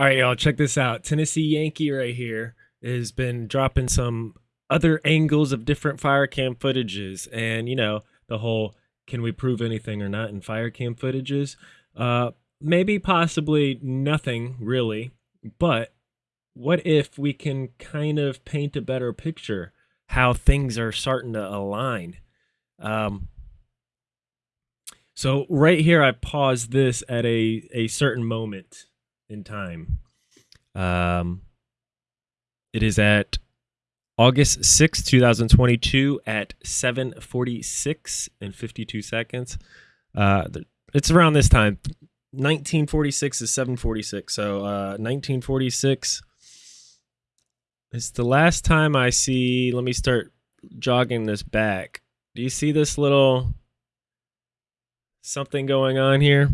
All right, y'all, check this out. Tennessee Yankee right here has been dropping some other angles of different fire cam footages, and you know the whole can we prove anything or not in fire cam footages. Uh, maybe possibly nothing really, but what if we can kind of paint a better picture how things are starting to align? Um, so right here, I paused this at a a certain moment in time. Um, it is at August 6, 2022 at 7:46 and 52 seconds. Uh, it's around this time. 1946 is 746. So uh, 1946 is the last time I see. Let me start jogging this back. Do you see this little something going on here?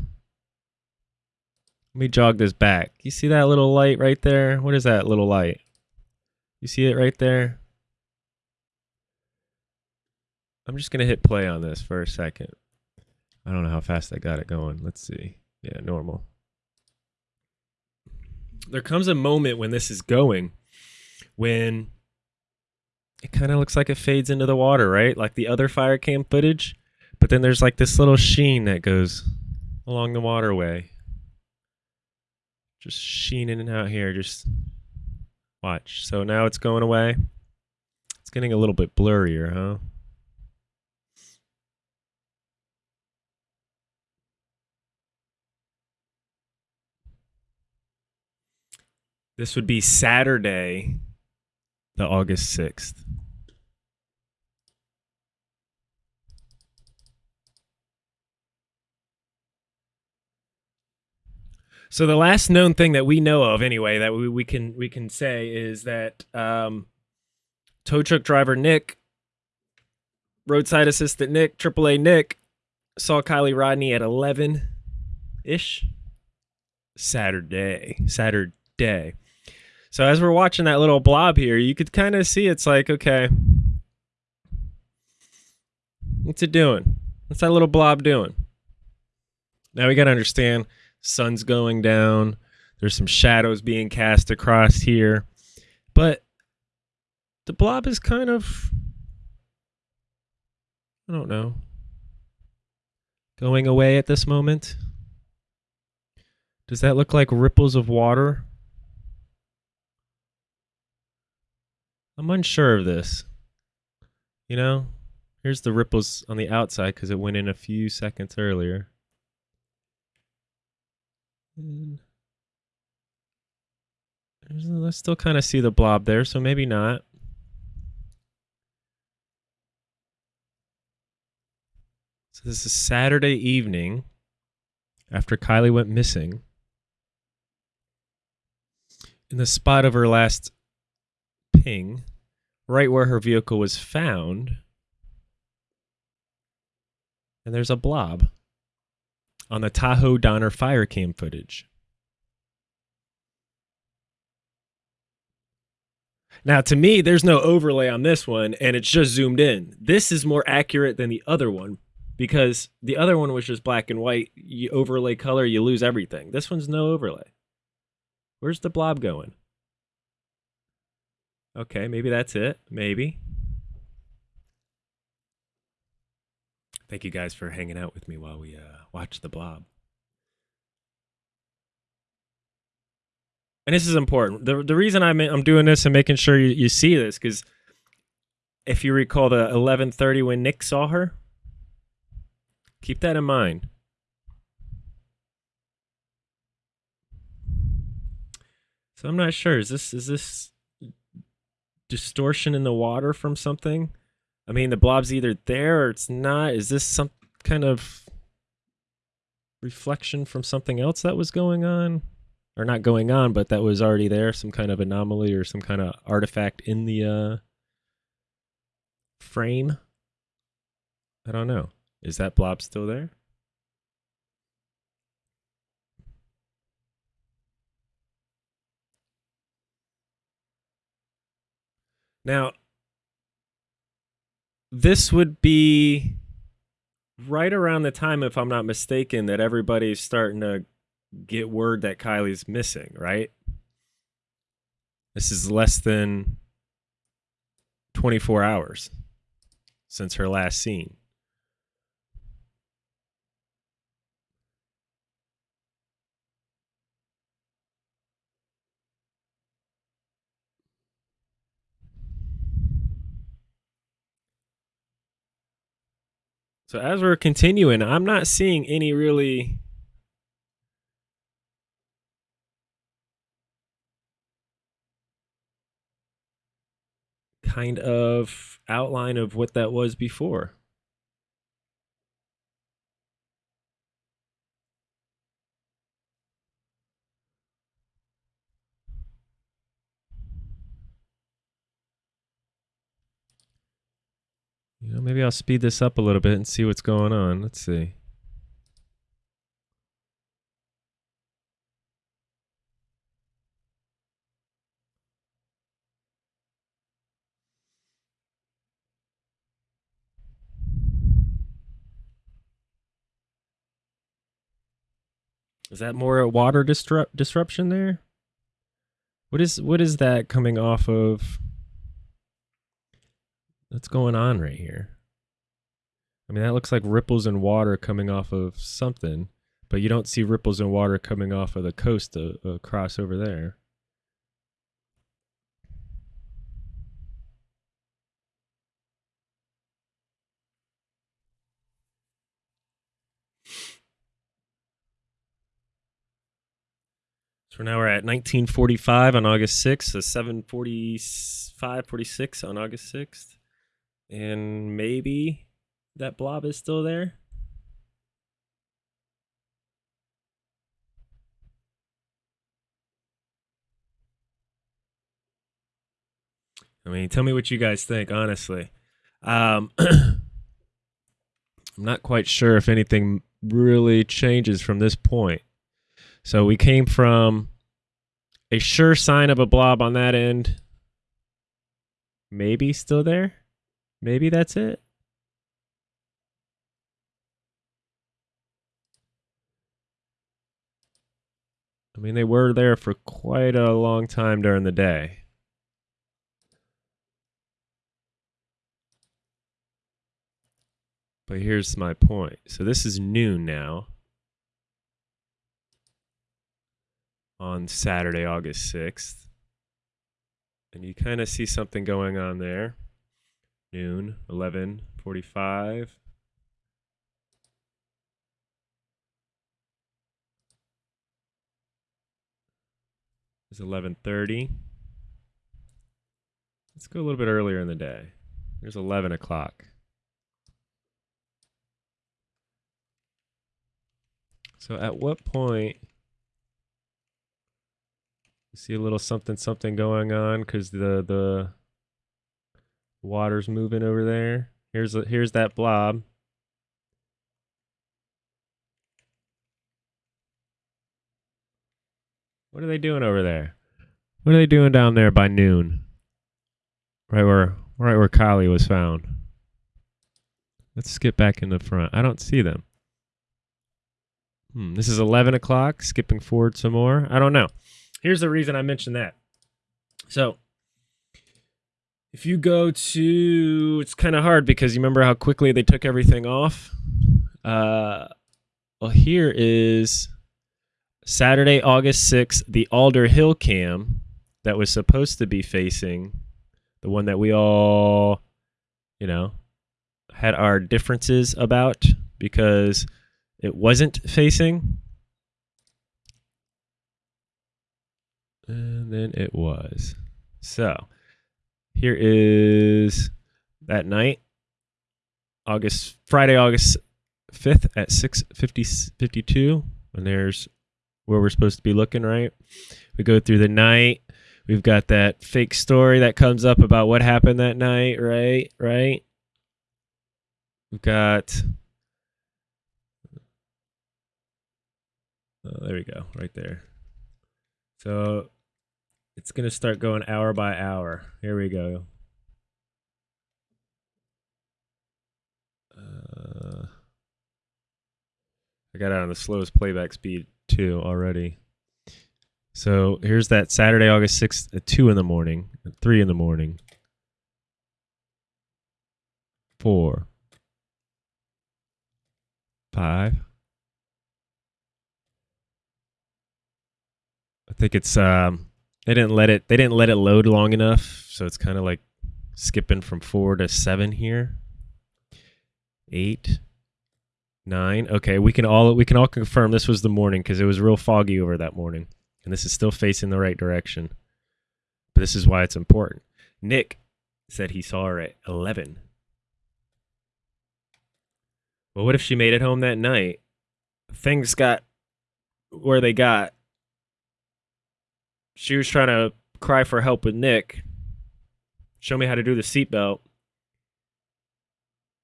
Let me jog this back. You see that little light right there? What is that little light? You see it right there? I'm just going to hit play on this for a second. I don't know how fast I got it going. Let's see. Yeah, normal. There comes a moment when this is going when it kind of looks like it fades into the water, right? Like the other fire cam footage. But then there's like this little sheen that goes along the waterway. Just sheening out here. Just watch. So now it's going away. It's getting a little bit blurrier, huh? This would be Saturday, the August 6th. So the last known thing that we know of, anyway, that we, we can we can say is that um, tow truck driver Nick, roadside assistant Nick, AAA Nick, saw Kiely Rodni at eleven ish Saturday. Saturday. So as we're watching that little blob here, you could kind of see it's like, okay, what's it doing? What's that little blob doing? Now we got to understand sun's going down. There's some shadows being cast across here. But the blob is kind of I don't know. Going away at this moment. Does that look like ripples of water? I'm unsure of this. You know, here's the ripples on the outside because it went in a few seconds earlier. And I still kind of see the blob there, so maybe not. So this is Saturday evening after Kiely went missing. In the spot of her last ping, right where her vehicle was found, and there's a blob on the Tahoe Donner fire cam footage. Now, to me, there's no overlay on this one, and it's just zoomed in. This is more accurate than the other one because the other one was just black and white. You overlay color, you lose everything. This one's no overlay. Where's the blob going? Okay, maybe that's it. Maybe. Thank you guys for hanging out with me while we uh, watch the blob. And this is important. The the reason I'm I'm doing this and making sure you, you see this because if you recall the 11:30 when Nick saw her, keep that in mind. So I'm not sure. Is this is this distortion in the water from something? I mean, the blob's either there or it's not. Is this some kind of reflection from something else that was going on? Or not going on, but that was already there, some kind of anomaly or some kind of artifact in the uh, frame? I don't know. Is that blob still there? Now, this would be right around the time, if I'm not mistaken, that everybody's starting to get word that Kiely's missing, right? This is less than 24 hours since her last scene. So as we're continuing, I'm not seeing any really kind of outline of what that was before. You know, maybe I'll speed this up a little bit and see what's going on. Let's see. Is that more a water disrupt disruption there? What is what is that coming off of? What's going on right here? I mean, that looks like ripples in water coming off of something, but you don't see ripples in water coming off of the coast uh, across over there. So now we're at 1945 on August 6th, so 745, 46 on August 6th. And maybe that blob is still there. I mean, tell me what you guys think, honestly. Um, I'm not quite sure if anything really changes from this point. So we came from a sure sign of a blob on that end. Maybe still there. Maybe that's it. I mean, they were there for quite a long time during the day. But here's my point. So this is noon now. On Saturday, August 6th. And you kind of see something going on there. Noon, 11:45. It's 11:30. Let's go a little bit earlier in the day. There's 11 o'clock. So at what point you see a little something something going on because the the water's moving over there. Here's a, here's that blob. What are they doing over there? What are they doing down there by noon? Right where right where Kiely was found. Let's skip back in the front. I don't see them. Hmm, this is 11 o'clock. Skipping forward some more. I don't know. Here's the reason I mentioned that. So, if you go to, it's kind of hard because you remember how quickly they took everything off. Uh, well, here is Saturday, August 6th, the Alder Hill cam that was supposed to be facing the one that we all, you know, had our differences about because it wasn't facing. And then it was. So here is that night, August Friday, August 5th at 6:50 52 and there's where we're supposed to be looking, right? We go through the night. We've got that fake story that comes up about what happened that night, right? Right? We've got Oh, there we go, right there. So it's going to start going hour by hour. Here we go. Uh, I got out on the slowest playback speed too already. So here's that Saturday, August 6th at 2 in the morning, at 3 in the morning. 4. 5. I think it's um they didn't let it they didn't let it load long enough, so it's kind of like skipping from 4 to 7 here. 8 9. Okay, we can all we can all confirm this was the morning cuz it was real foggy over that morning and this is still facing the right direction. But this is why it's important. Nick said he saw her at 11. Well, what if she made it home that night? Things got where they got. She was trying to cry for help with Nick. Show me how to do the seatbelt.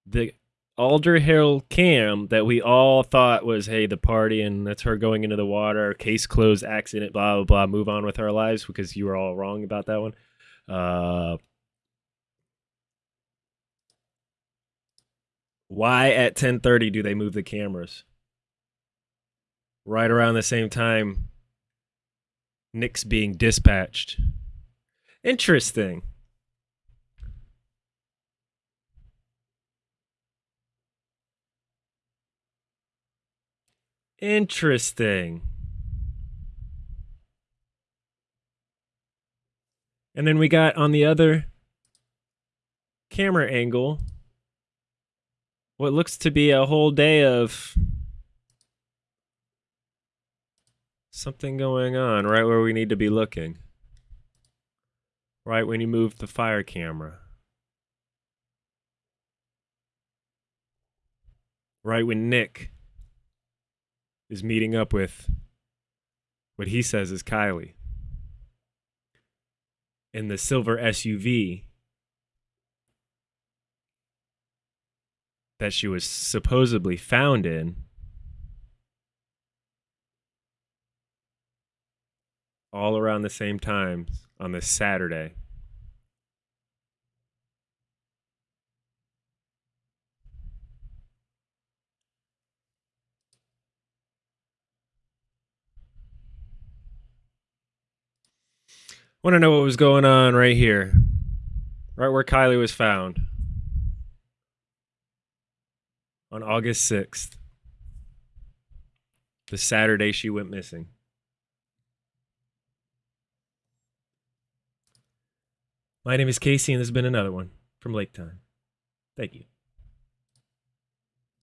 The Alder Hill cam that we all thought was, hey, the party and that's her going into the water, case closed, accident, blah, blah, blah, move on with our lives because you were all wrong about that one. Uh, why at 10:30 do they move the cameras? Right around the same time Nick's being dispatched. Interesting. Interesting. And then we got on the other camera angle what looks to be a whole day of something going on right where we need to be looking. Right when you move the fire camera. Right when Nick is meeting up with what he says is Kiely in the silver SUV that she was supposedly found in. All around the same time on this Saturday. Want to know what was going on right here, right where Kiely was found on August 6th, the Saturday she went missing. My name is Casey, and this has been another one from Lake Time. Thank you.